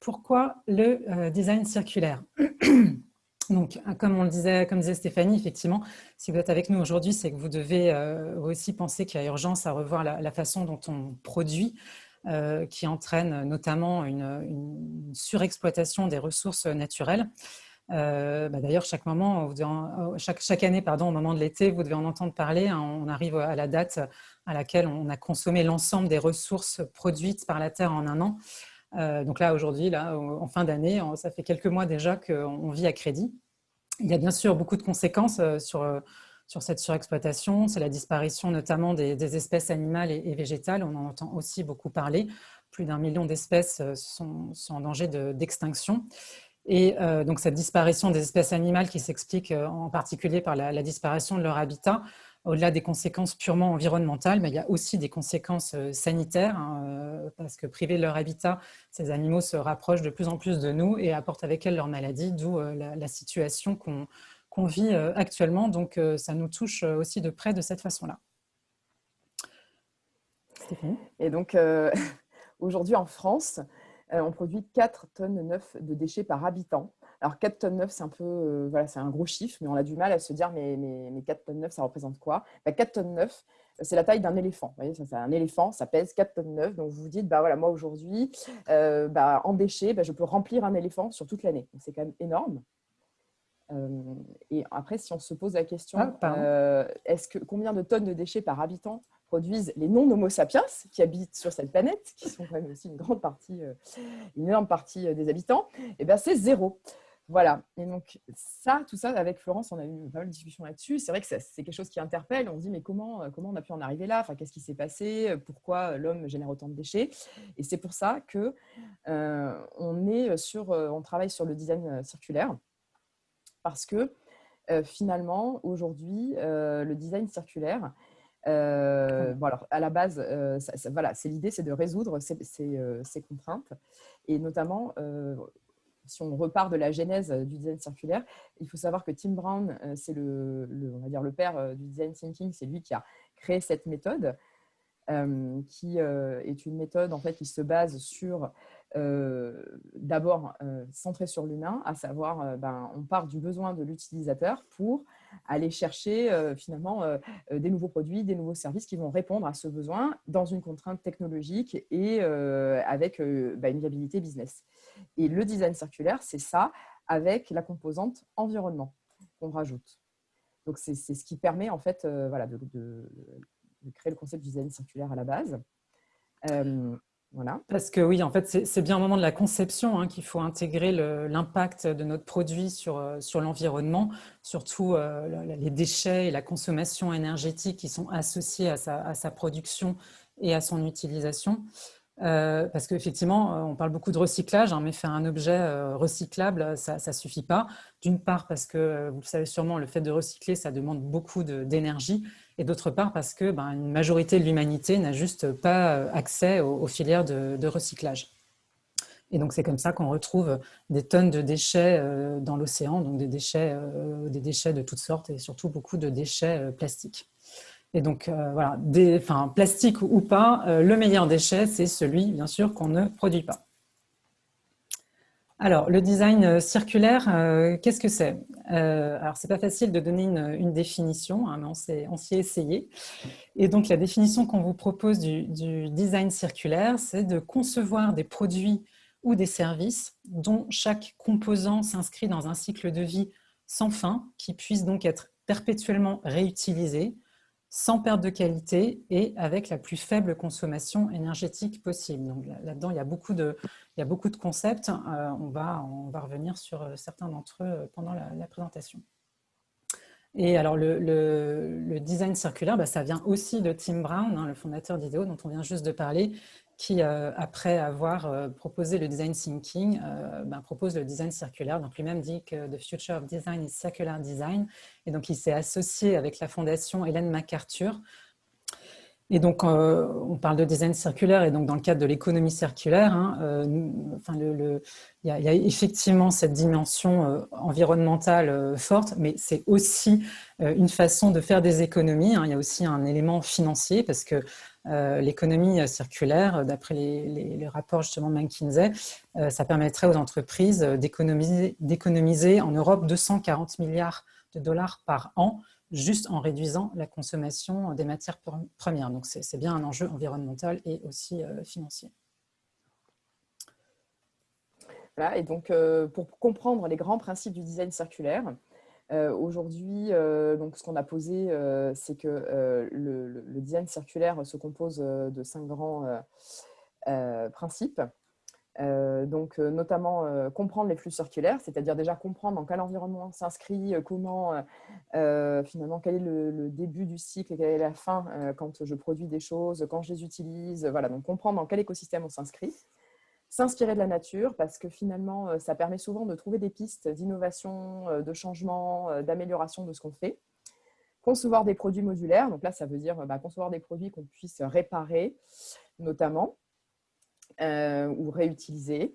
pourquoi le design circulaire Donc, comme on le disait, comme disait Stéphanie, effectivement, si vous êtes avec nous aujourd'hui, c'est que vous devez aussi penser qu'il y a urgence à revoir la, façon dont on produit, qui entraîne notamment une, surexploitation des ressources naturelles. Bah, d'ailleurs, chaque, moment, chaque, année, pardon, au moment de l'été, vous devez en entendre parler. Hein, on arrive à la date à laquelle on a consommé l'ensemble des ressources produites par la Terre en un an. Euh, donc là, aujourd'hui, là, en fin d'année, ça fait quelques mois déjà qu'on vit à crédit. Il y a bien sûr beaucoup de conséquences euh, sur, euh, sur cette surexploitation. C'est la disparition notamment des, espèces animales et, végétales. On en entend aussi beaucoup parler. Plus d'un million d'espèces sont, en danger d'extinction. et donc cette disparition des espèces animales qui s'explique en particulier par la, disparition de leur habitat, au-delà des conséquences purement environnementales, mais il y a aussi des conséquences euh, sanitaires, hein, euh, parce que privés de leur habitat, ces animaux se rapprochent de plus en plus de nous et apportent avec elles leurs maladies, d'où euh, la, situation qu'on vit actuellement. Donc, ça nous touche aussi de près de cette façon-là. Et donc, aujourd'hui en France, on produit 4 tonnes 9 de déchets par habitant. Alors 4 tonnes 9, c'est un peu, euh, voilà, c'est un gros chiffre, mais on a du mal à se dire, mais, mais, 4 tonnes 9, ça représente quoi? 4 bah, tonnes 9, c'est la taille d'un éléphant. Vous voyez, c'est un éléphant, ça pèse 4 tonnes 9. Donc vous vous dites, bah voilà, moi aujourd'hui, euh, bah, en déchets, bah, je peux remplir un éléphant sur toute l'année. C'est quand même énorme. Euh, et après, si on se pose la question, ah, est-ce que combien de tonnes de déchets par habitant produisent les non-homo sapiens qui habitent sur cette planète, qui sont quand même aussi une grande partie, une énorme partie des habitants? Et eh bien, c'est zéro. Voilà. Et donc, ça, tout ça, avec Florence, on a eu pas mal de discussions là-dessus. C'est vrai que c'est quelque chose qui interpelle. On se dit, mais comment, euh, comment on a pu en arriver là? Enfin, Qu'est-ce qui s'est passé? Pourquoi l'homme génère autant de déchets? Et c'est pour ça que euh, on, est sur, euh, on travaille sur le design circulaire. Parce que finalement, aujourd'hui, le design circulaire, euh, bon alors, à la base, voilà, c'est l'idée, c'est de résoudre ces, ces, contraintes et notamment si on repart de la genèse euh, du design circulaire, il faut savoir que Tim Brown, euh, c'est le, on va dire le père euh, du design thinking, c'est lui qui a créé cette méthode, qui est une méthode en fait qui se base sur d'abord centrée sur l'humain, à savoir, ben, on part du besoin de l'utilisateur pour aller chercher finalement des nouveaux produits, des nouveaux services qui vont répondre à ce besoin dans une contrainte technologique et avec ben, une viabilité business. Et le design circulaire, c'est ça, avec la composante environnement qu'on rajoute. Donc, c'est ce qui permet en fait euh, voilà, de, créer le concept du design circulaire à la base. Euh, voilà. Parce que oui, en fait, c'est bien au moment de la conception hein, qu'il faut intégrer l'impact de notre produit sur, euh, sur l'environnement, surtout les déchets et la consommation énergétique qui sont associés à sa production et à son utilisation. Euh, parce qu'effectivement, euh, on parle beaucoup de recyclage, hein, mais faire un objet euh, recyclable, ça ne suffit pas. D'une part parce que, vous le savez sûrement, le fait de recycler, ça demande beaucoup d'énergie. Et d'autre part parce que ben, une majorité de l'humanité n'a juste pas accès aux, filières de, recyclage. Et donc, c'est comme ça qu'on retrouve des tonnes de déchets dans l'océan, donc des déchets, des déchets de toutes sortes et surtout beaucoup de déchets plastiques. Et donc, euh, voilà, enfin, plastique ou pas, euh, le meilleur déchet, c'est celui, bien sûr, qu'on ne produit pas. Alors, le design euh, circulaire, qu'est-ce que c'est? Alors, c'est pas facile de donner une, définition, hein, mais on s'y est essayé. Et donc, la définition qu'on vous propose du, du design circulaire, c'est de concevoir des produits ou des services dont chaque composant s'inscrit dans un cycle de vie sans fin, qui puisse donc être perpétuellement réutilisé, sans perte de qualité et avec la plus faible consommation énergétique possible. Donc là-dedans, il, y a beaucoup de, concepts. Euh, on, va, on va revenir sur euh, certains d'entre eux euh, pendant la, présentation. Et alors, le, design circulaire, bah, ça vient aussi de Tim Brown, hein, le fondateur d'IDEO, dont on vient juste de parler, qui, euh, après avoir euh, proposé le design thinking, euh, ben, propose le design circulaire. Donc lui-même dit que The Future of Design is Circular Design. Et donc il s'est associé avec la fondation Hélène MacArthur. Et donc on parle de design circulaire et donc dans le cadre de l'économie circulaire, hein, il, y a, effectivement cette dimension environnementale forte, mais c'est aussi une façon de faire des économies. Hein. Il y a aussi un élément financier parce que l'économie circulaire, d'après les, rapports justement de McKinsey, ça permettrait aux entreprises d'économiser en Europe 240 milliards de dollars par an, juste en réduisant la consommation des matières premières. Donc c'est bien un enjeu environnemental et aussi financier et donc, euh, pour comprendre les grands principes du design circulaire, euh, aujourd'hui, euh, donc ce qu'on a posé, c'est que le, design circulaire se compose de cinq grands principes. donc, notamment comprendre les flux circulaires, c'est-à-dire déjà comprendre dans quel environnement s'inscrit, comment, finalement, quel est le, début du cycle et quelle est la fin quand je produis des choses, quand je les utilise. Voilà, donc comprendre dans quel écosystème on s'inscrit s'inspirer de la nature parce que finalement, euh, ça permet souvent de trouver des pistes d'innovation, euh, de changement, euh, d'amélioration de ce qu'on fait. Concevoir des produits modulaires, donc là, ça veut dire bah, concevoir des produits qu'on puisse réparer, notamment, ou réutiliser.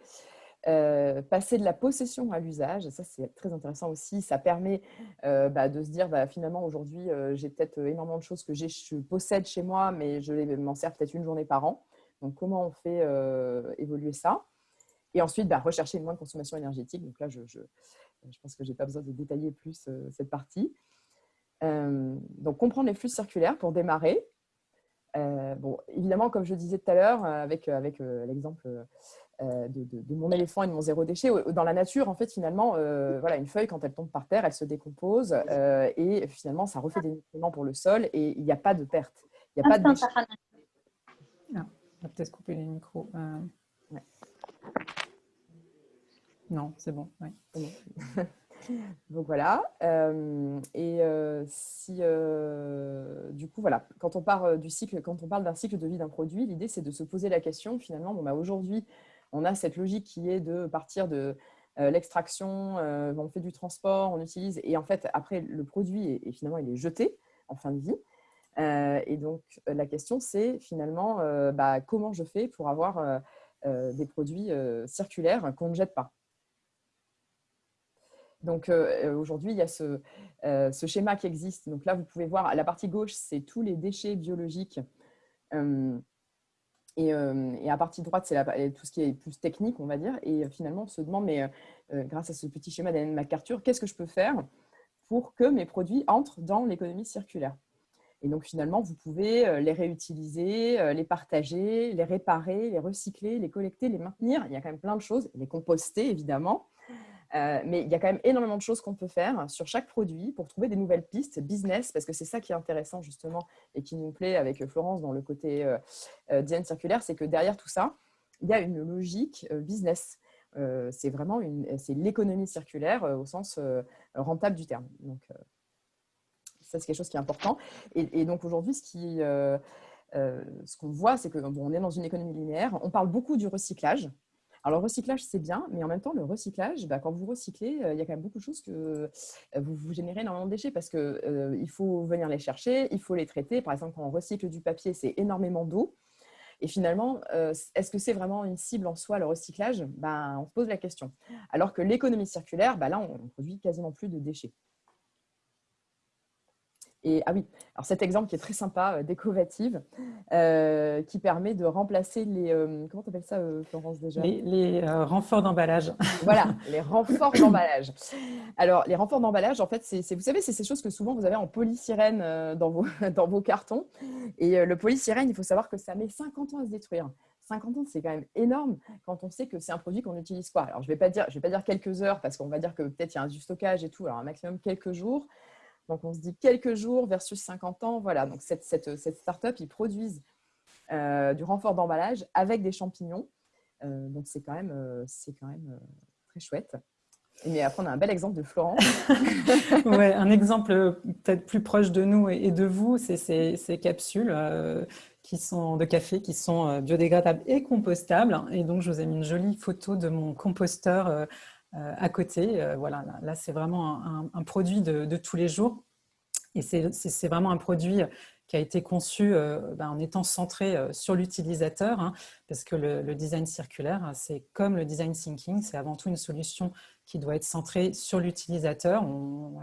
passer de la possession à l'usage, ça c'est très intéressant aussi, ça permet bah, de se dire bah, finalement aujourd'hui j'ai peut-être énormément de choses que je possède chez moi mais je m'en sers peut-être une journée par an. Donc, comment on fait euh, évoluer ça? Et ensuite, bah, rechercher une moindre consommation énergétique. Donc là, je, je, pense que je n'ai pas besoin de détailler plus euh, cette partie. Euh, donc, comprendre les flux circulaires pour démarrer. bon, évidemment, comme je disais tout à l'heure, avec, avec l'exemple de, mon éléphant et de mon zéro déchet, dans la nature, en fait, finalement, voilà, une feuille, quand elle tombe par terre, elle se décompose et finalement, ça refait des nutriments pour le sol et il n'y a pas de perte. Il n'y a pas de on va peut-être couper les micros. Euh. Non, c'est bon. Donc voilà. Euh, et euh, si du coup, voilà, quand on parle du cycle, quand on parle d'un cycle de vie d'un produit, l'idée c'est de se poser la question finalement. Bon, bah, aujourd'hui, on a cette logique qui est de partir de l'extraction, on fait du transport, on utilise, et en fait après le produit est, finalement il est jeté en fin de vie. Euh, et donc, euh, la question, c'est finalement euh, bah, comment je fais pour avoir des produits circulaires qu'on ne jette pas? Donc aujourd'hui, il y a ce, schéma qui existe. Donc là, vous pouvez voir à la partie gauche, c'est tous les déchets biologiques. et, à partie droite, c'est tout ce qui est plus technique, on va dire. Et finalement, on se demande, mais grâce à ce petit schéma d'Anne MacArthur, qu'est-ce que je peux faire pour que mes produits entrent dans l'économie circulaire? Et donc, finalement, vous pouvez euh, les réutiliser, euh, les partager, les réparer, les recycler, les collecter, les maintenir. Il y a quand même plein de choses. Les composter, évidemment. Euh, mais il y a quand même énormément de choses qu'on peut faire sur chaque produit pour trouver des nouvelles pistes business, parce que c'est ça qui est intéressant justement et qui nous plaît avec Florence dans le côté design circulaire, c'est que derrière tout ça, il y a une logique business. c'est vraiment l'économie circulaire au sens rentable du terme. Donc, ça, c'est quelque chose qui est important. Et, donc, aujourd'hui. Euh, euh, ce qu'on voit, c'est qu'on on est dans une économie linéaire. On parle beaucoup du recyclage. Alors, le recyclage, c'est bien, mais en même temps, le recyclage, bah, quand vous recyclez, euh, il y a quand même beaucoup de choses que vous, vous générez énormément de déchets parce qu'il faut venir les chercher, il faut les traiter. Par exemple, quand on recycle du papier, c'est énormément d'eau. Et finalement, est-ce que c'est vraiment une cible en soi, le recyclage? Ben, On se pose la question. Alors que l'économie circulaire, ben là, on produit quasiment plus de déchets. Et ah oui, alors cet exemple qui est très sympa, euh, d'Ecovative, euh, qui permet de remplacer les... Euh, comment tu appelles ça, Florence, déjà? Les, renforts d'emballage. voilà, les renforts d'emballage. Alors, les renforts d'emballage, en fait, c'est, vous savez, c'est ces choses que souvent vous avez en polystyrène dans, vos, dans vos cartons. Et le polystyrène, il faut savoir que ça met 50 ans à se détruire. 50 ans, c'est quand même énorme quand on sait que c'est un produit qu'on n'utilise pas. Alors, je ne vais, pas dire, je vais pas dire quelques heures parce qu'on va dire que peut-être il y a un du stockage et tout. Alors, un maximum quelques jours. Donc, on se dit quelques jours versus 50 ans. Voilà, donc cette, cette, cette start-up, ils produisent euh, du renfort d'emballage avec des champignons. Euh, donc, c'est quand même, euh, c'est quand même très chouette. Mais après, on a un bel exemple de Florence. ouais, un exemple peut-être plus proche de nous et de vous, c'est ces, capsules qui sont de café qui sont biodégradables et compostables. Et donc, je vous ai mis une jolie photo de mon composteur euh, à côté. Euh, voilà, là, c'est vraiment un, produit de, tous les jours. Et c'est vraiment un produit qui a été conçu euh, ben, en étant centré sur l'utilisateur, hein, parce que le, design circulaire, c'est comme le design thinking, c'est avant tout une solution qui doit être centrée sur l'utilisateur. On,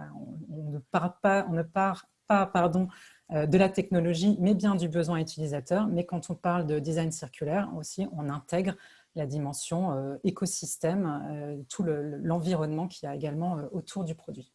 ne part pas, on ne part pas pardon, de la technologie, mais bien du besoin utilisateur. Mais quand on parle de design circulaire aussi, on intègre la dimension écosystème, tout l'environnement qui qu'il y a également autour du produit.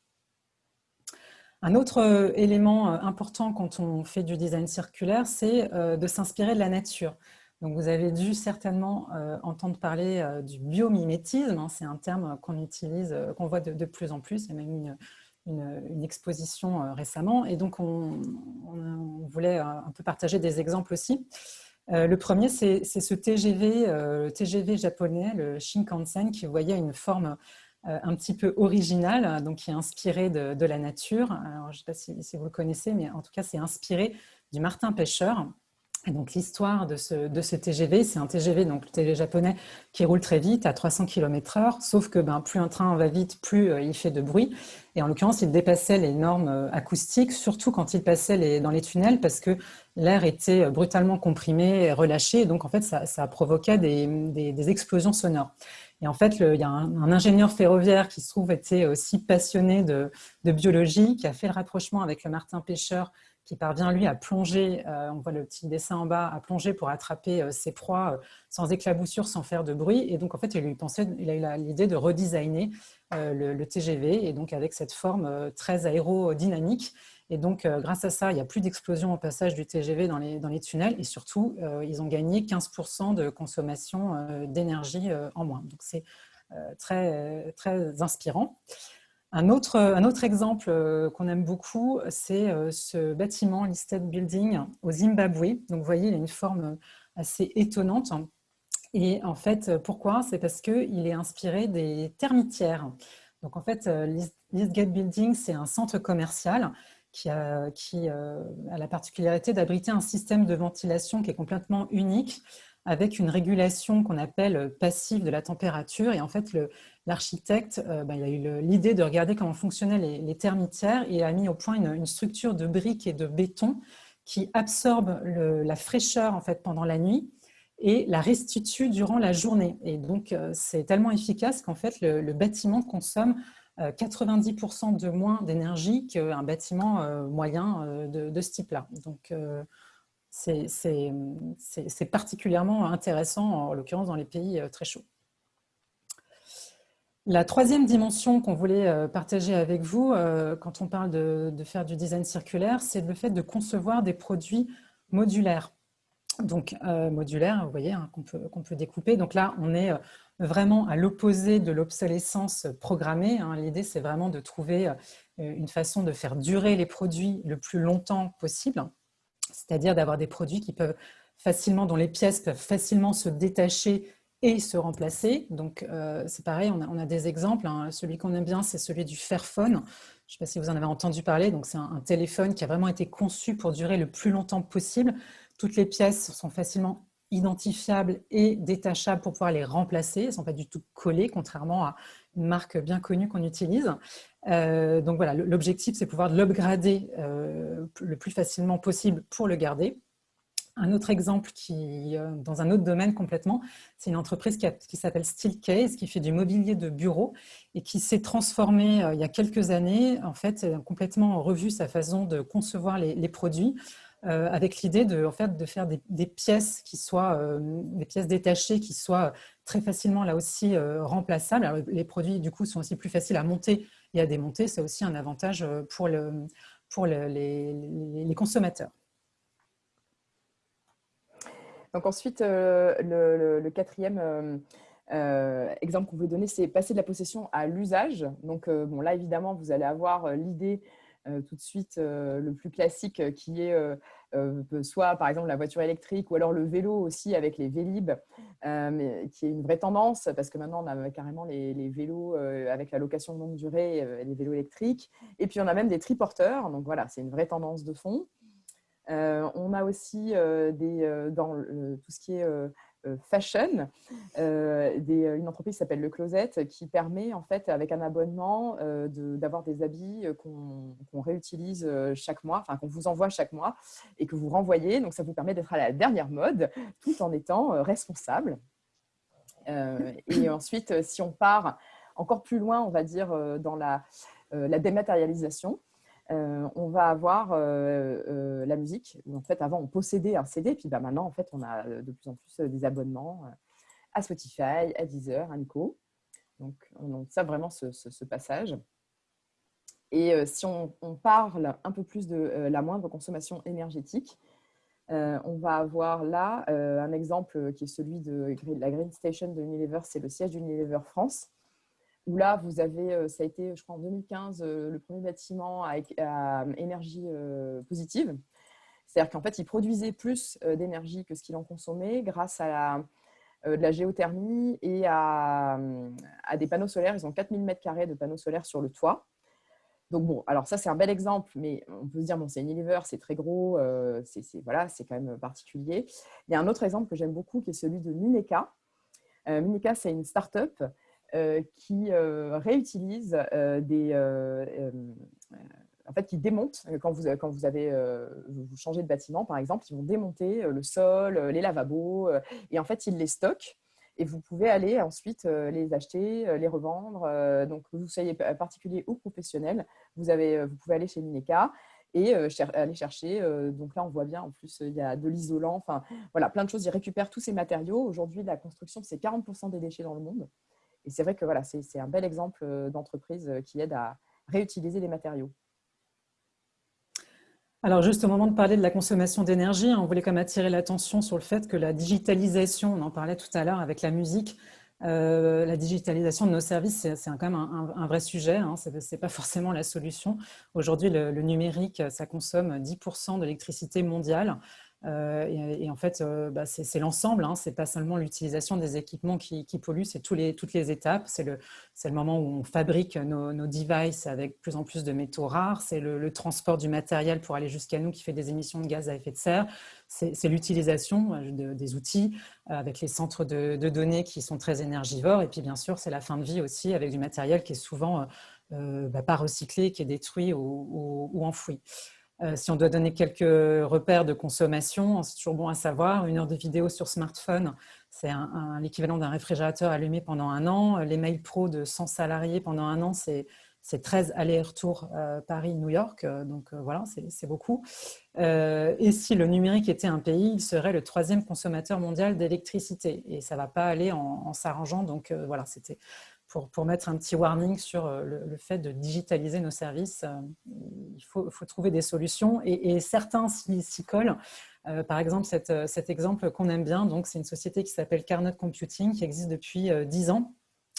Un autre élément important quand on fait du design circulaire, c'est de s'inspirer de la nature. Donc, vous avez dû certainement euh, entendre parler euh, du biomimétisme. Hein. c'est un terme qu'on utilise, euh, qu'on voit de, plus en plus. Il y a même une, exposition récemment. Et donc, on, voulait un peu partager des exemples aussi. Le premier, c'est ce TGV, le TGV japonais, le Shinkansen, qui voyait une forme un petit peu originale, donc qui est inspiré de, la nature. Je ne sais pas si, si, vous le connaissez, mais en tout cas, c'est inspiré du martin pêcheur. Donc l'histoire de ce, TGV, c'est un TGV, donc le japonais, qui roule très vite, à 300 km h sauf que ben, plus un train va vite, plus euh, il fait de bruit. Et en l'occurrence, il dépassait les normes euh, acoustiques, surtout quand il passait dans les tunnels, parce que l'air était euh, brutalement comprimé et relâché, et donc en fait, ça, ça provoquait des, explosions sonores. Et en fait, il y a un, un, ingénieur ferroviaire qui se trouve était aussi passionné de, de biologie, qui a fait le rapprochement avec le Martin Pêcheur, qui parvient lui à plonger, euh, on voit le petit dessin en bas, à plonger pour attraper euh, ses proies euh, sans éclaboussure, sans faire de bruit. Et donc en fait, il, lui pensait, il a eu l'idée de redesigner le, TGV, et donc avec cette forme très aérodynamique. Et donc grâce à ça, il n'y a plus d'explosion au passage du TGV dans les, dans les tunnels, et surtout, ils ont gagné 15% de consommation d'énergie en moins. Donc c'est très, très inspirant. Un autre, exemple euh, qu'on aime beaucoup, c'est euh, ce bâtiment Listed Building au Zimbabwe. Donc, vous voyez, il a une forme assez étonnante. Et en fait, pourquoi? C'est parce qu'il est inspiré des termitières. Donc, en fait, euh, Listgate Building, c'est un centre commercial qui, a, qui a la particularité d'abriter un système de ventilation qui est complètement unique avec une régulation qu'on appelle passive de la température. Et en fait, l'architecte euh, il a eu l'idée de regarder comment fonctionnaient les, termitières et a mis au point une, structure de briques et de béton qui absorbe la fraîcheur pendant la nuit et la restitue durant la journée. Et donc, euh, c'est tellement efficace qu'en fait, le, bâtiment consomme 90% euh, de moins d'énergie qu'un bâtiment moyen de, ce type-là. Donc, c'est particulièrement intéressant, en l'occurrence dans les pays très chauds. La troisième dimension qu'on voulait euh, partager avec vous euh, quand on parle de, faire du design circulaire, c'est le fait de concevoir des produits modulaires. Donc, modulaires, vous voyez, hein, qu'on peut, peut, découper. Donc là, on est vraiment à l'opposé de l'obsolescence programmée. Hein. L'idée, c'est vraiment de trouver une façon de faire durer les produits le plus longtemps possible c'est-à-dire d'avoir des produits qui peuvent facilement, dont les pièces peuvent facilement se détacher et se remplacer. Donc, euh, c'est pareil, on a, des exemples. Hein. Celui qu'on aime bien, c'est celui du Fairphone. Je ne sais pas si vous en avez entendu parler. Donc, c'est un, téléphone qui a vraiment été conçu pour durer le plus longtemps possible. Toutes les pièces sont facilement identifiables et détachables pour pouvoir les remplacer. Elles ne sont pas du tout collées, contrairement à une marque bien connue qu'on utilise. Euh, donc voilà, l'objectif, c'est pouvoir l'upgrader euh, le plus facilement possible pour le garder. Un autre exemple qui, euh, dans un autre domaine complètement, c'est une entreprise qui, s'appelle Steelcase, qui fait du mobilier de bureau et qui s'est transformée il y a quelques années, en fait, complètement revu sa façon de concevoir les, produits, avec l'idée de, en fait, de faire des, pièces qui soient des pièces détachées qui soient très facilement là aussi remplaçables. les produits du coup sont aussi plus faciles à monter et à démonter, c'est aussi un avantage euh, pour, le, pour les, consommateurs. Donc ensuite, euh, le, quatrième euh, exemple qu'on veut donner, c'est passer de la possession à l'usage. Donc bon, là, évidemment, vous allez avoir l'idée tout de suite le plus classique qui est euh, soit par exemple la voiture électrique ou alors le vélo aussi avec les Vélib, euh, qui est une vraie tendance parce que maintenant on a carrément les, vélos euh, avec la location longue durée les vélos électriques. Et puis on a même des triporteurs, donc voilà, c'est une vraie tendance de fond. On a aussi des, dans tout ce qui est euh, fashion, euh, euh, une entreprise qui s'appelle Le Closet qui permet en fait avec un abonnement d'avoir des habits qu'on réutilise chaque mois, enfin qu'on vous envoie chaque mois et que vous renvoyez. Donc ça vous permet d'être à la dernière mode tout en étant responsable. et ensuite, si on part encore plus loin, on va dire dans la dématérialisation, on va avoir la musique. En fait, avant, on possédait un CD, puis bah, maintenant, en fait, on a de plus en plus des abonnements à Spotify, à Deezer, à Nico. Donc, on ça vraiment ce, passage. Et si on, parle un peu plus de la moindre consommation énergétique, on va avoir là un exemple qui est celui de la Green Station de Unilever, c'est le siège d'Unilever France, où là, vous avez, ça a été, je crois, en 2015, le premier bâtiment à, énergie positive. C'est-à-dire qu'en fait, il produisait plus d'énergie que ce qu'il en consommait grâce à de la géothermie et à, des panneaux solaires. Ils ont 4000 m2 de panneaux solaires sur le toit. Donc bon, alors ça c'est un bel exemple, mais on peut se dire, bon, c'est Unilever, c'est très gros, c'est voilà, quand même particulier. Il y a un autre exemple que j'aime beaucoup qui est celui de Mineka. Mineka, c'est une start-up qui réutilise des, en fait, qui démontent, quand vous, quand vous avez vous changez de bâtiment, par exemple, ils vont démonter le sol, les lavabos, et en fait, ils les stockent. Et vous pouvez aller ensuite les acheter, les revendre. Donc, que vous soyez particulier ou professionnel, vous, avez, vous pouvez aller chez Mineka et aller chercher. donc là, on voit bien, en plus, il y a de l'isolant. Enfin, voilà, plein de choses. Ils récupèrent tous ces matériaux. Aujourd'hui, la construction, c'est 40% des déchets dans le monde. Et c'est vrai que voilà, c'est un bel exemple d'entreprise qui aide à réutiliser les matériaux. Alors juste au moment de parler de la consommation d'énergie, hein, on voulait quand même attirer l'attention sur le fait que la digitalisation, on en parlait tout à l'heure avec la musique, euh, la digitalisation de nos services, c'est quand même un, vrai sujet, hein, ce n'est pas forcément la solution. Aujourd'hui, le, numérique, ça consomme 10% de l'électricité mondiale. Euh, et, en fait, euh, bah, c'est l'ensemble, hein, c'est pas seulement l'utilisation des équipements qui, polluent, c'est toutes les étapes. C'est le, moment où on fabrique nos, devices avec plus en plus de métaux rares, c'est le, transport du matériel pour aller jusqu'à nous qui fait des émissions de gaz à effet de serre, c'est l'utilisation euh, des outils avec les centres de, données qui sont très énergivores, et puis bien sûr, c'est la fin de vie aussi avec du matériel qui est souvent bah, pas recyclé, qui est détruit ou enfoui. Euh, si on doit donner quelques repères de consommation, c'est toujours bon à savoir. Une heure de vidéo sur smartphone, c'est l'équivalent d'un réfrigérateur allumé pendant un an. Les mails pro de 100 salariés pendant un an, c'est 13 allers-retours euh, Paris-New York. Euh, donc voilà, c'est beaucoup. et si le numérique était un pays, il serait le troisième consommateur mondial d'électricité. Et ça ne va pas aller en, en s'arrangeant. Donc voilà, c'était pour, mettre un petit warning sur euh, le, fait de digitaliser nos services. Euh, il faut, trouver des solutions et, certains s'y collent. Euh, par exemple, cet exemple qu'on aime bien, c'est une société qui s'appelle Carnot Computing, qui existe depuis 10 ans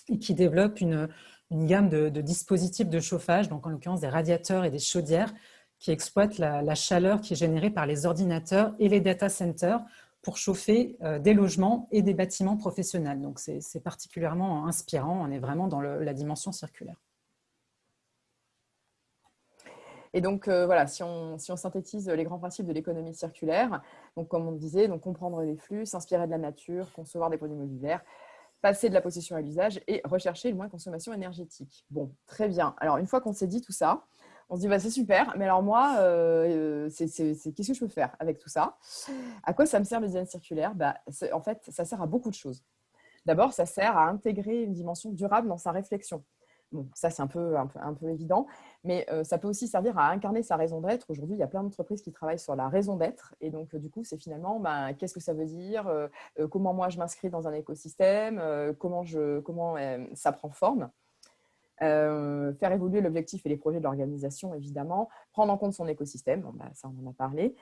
et qui développe une, gamme de, dispositifs de chauffage, donc en l'occurrence des radiateurs et des chaudières, qui exploitent la, la, chaleur qui est générée par les ordinateurs et les data centers pour chauffer euh, des logements et des bâtiments professionnels. Donc, c'est particulièrement inspirant. On est vraiment dans la dimension circulaire. Et donc, euh, voilà, si on, synthétise les grands principes de l'économie circulaire, comme on disait, donc comprendre les flux, s'inspirer de la nature, concevoir des produits modulaires, passer de la possession à l'usage et rechercher le moins consommation énergétique. Bon, très bien. Alors, une fois qu'on s'est dit tout ça, on se dit, bah, c'est super, mais alors moi, euh, qu'est-ce que je peux faire avec tout ça? À quoi ça me sert le design circulaire? Bah, En fait, ça sert à beaucoup de choses. D'abord, ça sert à intégrer une dimension durable dans sa réflexion. Bon, ça, c'est un peu, un, peu, évident, mais euh, ça peut aussi servir à incarner sa raison d'être. Aujourd'hui, il y a plein d'entreprises qui travaillent sur la raison d'être. Et donc, du coup, c'est finalement, bah, qu'est-ce que ça veut dire? Euh, Comment moi, je m'inscris dans un écosystème? Comment, je, comment ça prend forme? Euh, faire évoluer l'objectif et les projets de l'organisation, évidemment, prendre en compte son écosystème, bah, ça on en a parlé,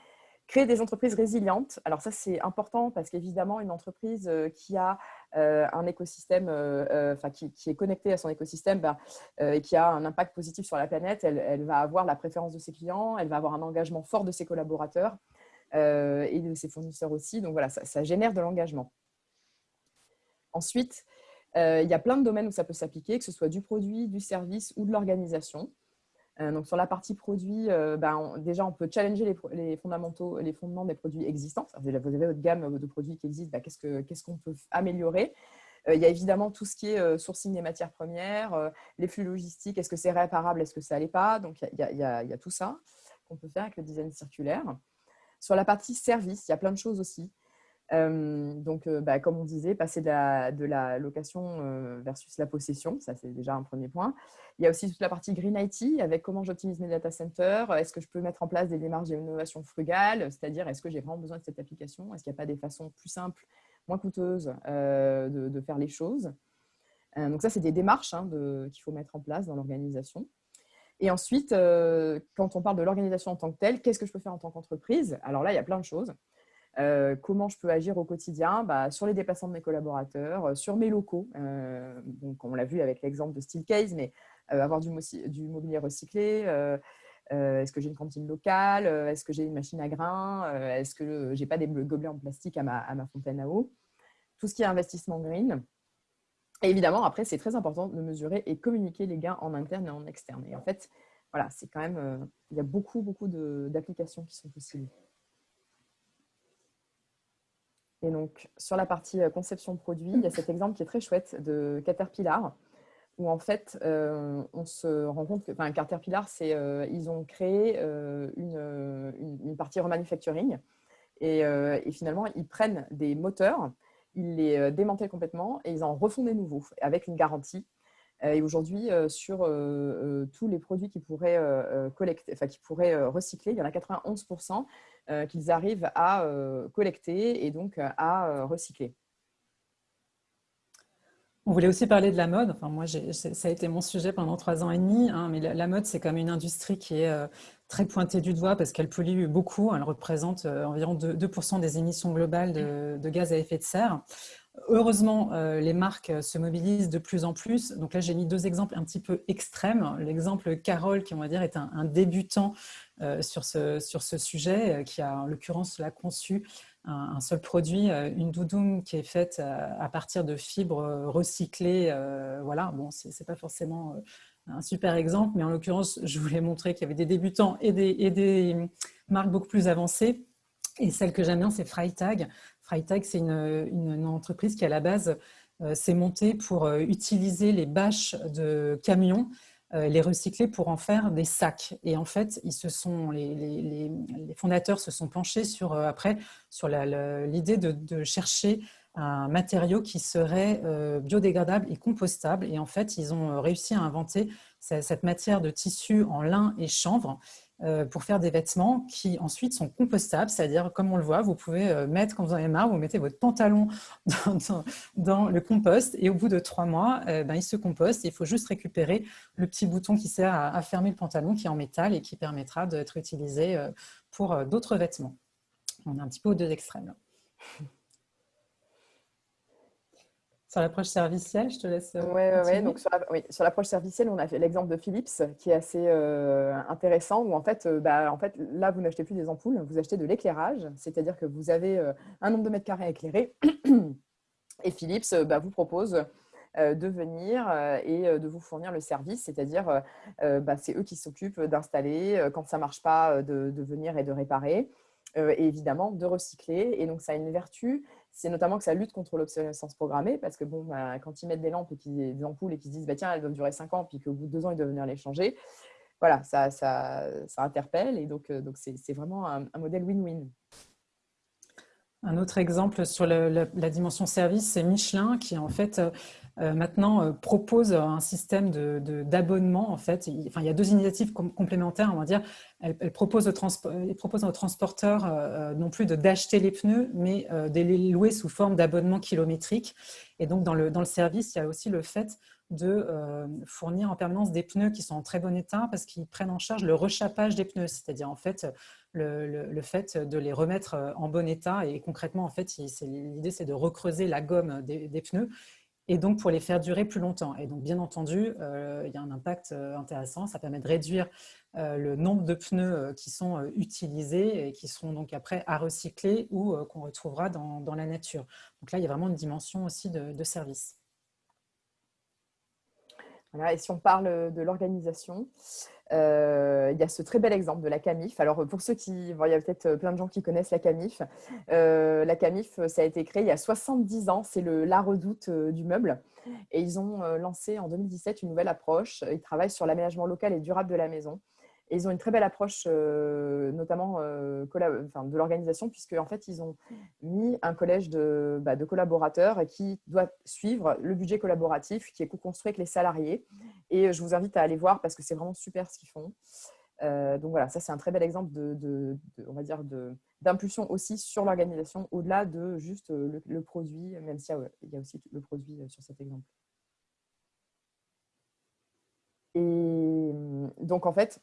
créer des entreprises résilientes. Alors ça, c'est important parce qu'évidemment, une entreprise euh, qui a euh, un écosystème, enfin, qui, est connectée à son écosystème bah, et qui a un impact positif sur la planète, elle, va avoir la préférence de ses clients, elle va avoir un engagement fort de ses collaborateurs et de ses fournisseurs aussi. Donc voilà, ça, génère de l'engagement. Ensuite, il y a plein de domaines où ça peut s'appliquer, que ce soit du produit, du service ou de l'organisation. Euh, donc sur la partie produit, euh, ben, déjà on peut challenger les, fondamentaux, les fondements des produits existants. Vous avez votre gamme de produits qui existent, ben, qu'est-ce qu'on peut améliorer? Il y a évidemment tout ce qui est sourcing des matières premières, les flux logistiques, est-ce que c'est réparable, est-ce que ça n'allait pas? Donc, il y, a tout ça qu'on peut faire avec le design circulaire. Sur la partie service, il y a plein de choses aussi. Donc, bah, comme on disait, passer de la, location versus la possession, ça c'est déjà un premier point. Il y a aussi toute la partie Green IT avec comment j'optimise mes data centers. Est-ce que je peux mettre en place des démarches d'innovation frugale C'est-à-dire, est-ce que j'ai vraiment besoin de cette application Est-ce qu'il n'y a pas des façons plus simples, moins coûteuses de, faire les choses? Donc ça, c'est des démarches hein, qu'il faut mettre en place dans l'organisation. Et ensuite, quand on parle de l'organisation en tant que telle, qu'est-ce que je peux faire en tant qu'entreprise? Alors là, il y a plein de choses. Euh, comment je peux agir au quotidien? Bah, sur les déplacements de mes collaborateurs, euh, sur mes locaux. Euh, donc, on l'a vu avec l'exemple de Steelcase, mais avoir du, mobilier recyclé. Est-ce que j'ai une cantine locale Est-ce que j'ai une machine à grains Est-ce que j'ai pas des gobelets en plastique à ma, à ma, fontaine à eau? Tout ce qui est investissement green. Et évidemment, après, c'est très important de mesurer et communiquer les gains en interne et en externe. Et en fait, voilà, c'est quand même, il y a beaucoup, beaucoup d'applications qui sont possibles. Et donc, sur la partie euh, conception produit, il y a cet exemple qui est très chouette de Caterpillar, où en fait, euh, on se rend compte que enfin, Caterpillar, euh, ils ont créé une, partie remanufacturing. Et, et, finalement, ils prennent des moteurs, ils les démantèlent complètement et ils en refont des nouveaux avec une garantie. Et aujourd'hui, sur tous les produits qui pourraient, collecter, enfin, qui pourraient recycler, il y en a 91% euh, qu'ils arrivent à euh, collecter et donc euh, à recycler. On voulait aussi parler de la mode. Enfin, moi, ça a été mon sujet pendant trois ans et demi. Hein, mais la, mode, c'est comme une industrie qui est très pointée du doigt parce qu'elle pollue beaucoup. Elle représente environ 2%, des émissions globales de, gaz à effet de serre. Heureusement, les marques se mobilisent de plus en plus. Donc là, j'ai mis deux exemples un petit peu extrêmes. L'exemple Carole, qui on va dire est un débutant euh, sur, ce, sur ce sujet, euh, qui a en l'occurrence conçu un, seul produit, euh, une doudoune qui est faite à, partir de fibres recyclées. voilà, bon, c'est pas forcément un super exemple, mais en l'occurrence, je voulais montrer qu'il y avait des débutants et des, et des, marques beaucoup plus avancées. Et celle que j'aime bien, c'est Freitag. Freitag, c'est une, entreprise qui, à la base, s'est montée pour utiliser les bâches de camions euh, les recycler pour en faire des sacs. Et en fait, ils se sont, les, fondateurs se sont penchés sur, euh, après sur l'idée de, chercher un matériau qui serait euh, biodégradable et compostable. Et en fait, ils ont réussi à inventer cette matière de tissu en lin et chanvre euh, pour faire des vêtements qui ensuite sont compostables, c'est-à-dire comme on le voit, vous pouvez euh, mettre quand vous en avez marre, vous mettez votre pantalon dans, le compost et au bout de trois mois, euh, ben, il se composte. Il faut juste récupérer le petit bouton qui sert à, fermer le pantalon qui est en métal et qui permettra d'être utilisé pour d'autres vêtements. On est un petit peu aux deux extrêmes. Sur l'approche servicielle, je te laisse. Oui, euh, ouais, donc sur, l'approche servicielle, on a fait l'exemple de Philips qui est assez euh, intéressant où en fait, euh, bah, en fait, là, vous n'achetez plus des ampoules, vous achetez de l'éclairage, c'est-à-dire que vous avez un nombre de mètres carrés éclairés et Philips bah, vous propose de venir et de vous fournir le service, c'est-à-dire bah, c'est eux qui s'occupent d'installer, quand ça ne marche pas, de, de, venir et de réparer. et évidemment de recycler. Et donc, ça a une vertu c'est notamment que ça lutte contre l'obsolescence programmée, parce que bon, bah, quand ils mettent des lampes et des ampoules et qu'ils se disent bah, tiens, elles doivent durer 5 ans, puis qu'au bout de 2 ans, ils doivent venir les changer, voilà, ça, ça, ça interpelle. Et donc, euh, donc c'est vraiment un, modèle win-win. Un autre exemple sur la, dimension service, c'est Michelin qui en fait euh, maintenant euh, propose un système d'abonnement. De, en fait. il, enfin, il y a deux initiatives complémentaires, on va dire. Elle, propose, aux transporteurs euh, non plus d'acheter les pneus, mais de les louer sous forme d'abonnement kilométrique. Et donc, dans le, dans le service, il y a aussi le fait de fournir en permanence des pneus qui sont en très bon état parce qu'ils prennent en charge le rechappage des pneus, c'est-à-dire en fait le, le, fait de les remettre en bon état et concrètement en fait l'idée c'est de recreuser la gomme des, des, pneus et donc pour les faire durer plus longtemps. Et donc, bien entendu, euh, il y a un impact euh, intéressant. Ça permet de réduire euh, le nombre de pneus qui sont utilisés et qui seront donc après à recycler ou qu'on retrouvera dans, la nature. Donc là, il y a vraiment une dimension aussi de service et si on parle de l'organisation, euh, il y a ce très bel exemple de la CAMIF. Alors, pour ceux qui, il y a peut-être plein de gens qui connaissent la CAMIF. Euh, la CAMIF, ça a été créé il y a 70 ans. C'est la redoute euh, du meuble. Et ils ont lancé en 2017 une nouvelle approche. Ils travaillent sur l'aménagement local et durable de la maison. Et ils ont une très belle approche, notamment de l'organisation, puisque en fait, ils ont mis un collège de, bah, collaborateurs qui doit suivre le budget collaboratif qui est co-construit avec les salariés. Et je vous invite à aller voir parce que c'est vraiment super ce qu'ils font. Euh, donc voilà, ça c'est un très bel exemple de, on va dire d'impulsion aussi sur l'organisation au-delà de juste euh, le, produit, même s'il y, a aussi le produit euh, sur cet exemple. Et donc en fait,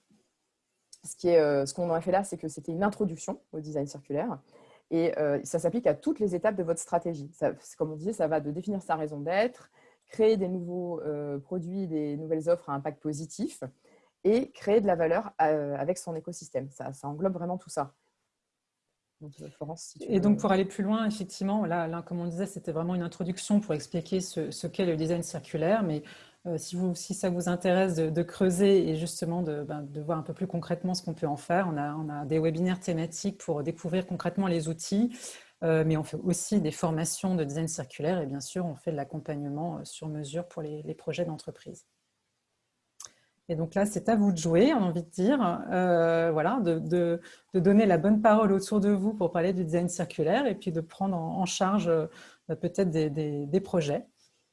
ce qu'on a fait là, c'est que c'était une introduction au design circulaire. Et ça s'applique à toutes les étapes de votre stratégie. comme on disait, ça va de définir sa raison d'être, créer des nouveaux produits, des nouvelles offres à impact positif, et créer de la valeur euh, avec son écosystème. Ça, englobe vraiment tout ça. Euh, et donc, pour aller plus loin, effectivement, là, là comme on disait, c'était vraiment une introduction pour expliquer ce, qu'est le design circulaire. Mais euh, si, vous, si ça vous intéresse de, creuser et justement ben, de, voir un peu plus concrètement ce qu'on peut en faire, on a, des webinaires thématiques pour découvrir concrètement les outils. mais on fait aussi des formations de design circulaire et bien sûr, on fait de l'accompagnement sur mesure pour les projets d'entreprise. Et donc là, c'est à vous de jouer, on a envie de dire, euh, voilà, de, donner la bonne parole autour de vous pour parler du design circulaire et puis de prendre en, charge euh, peut-être des, projets.